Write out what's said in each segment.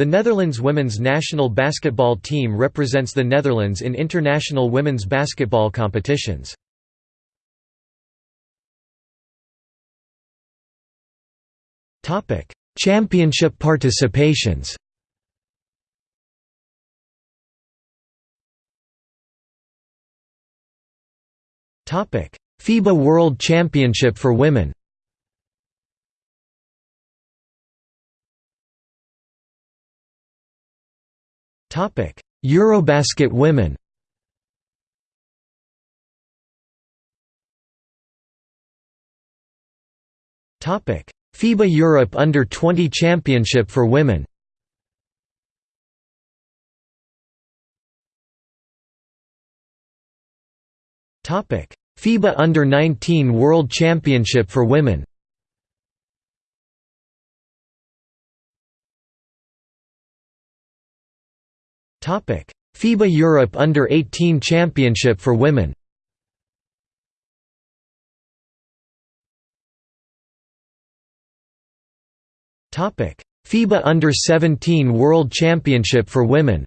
The Netherlands women's national basketball team represents the Netherlands in international women's basketball competitions. Championship participations FIBA World Championship for women Eurobasket women. Topic. FIBA Europe Under-20 Championship for women. Topic. FIBA Under-19 World Championship for women FIBA Europe Under-18 Championship for women. FIBA Under-17 World Championship for women.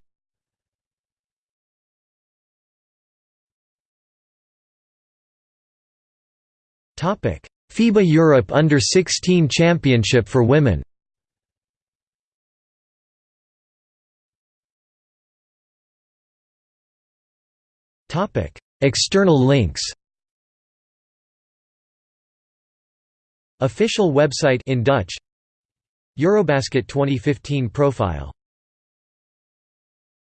FIBA Europe Under-16 Championship for women External links. Official website in Dutch. Eurobasket 2015 profile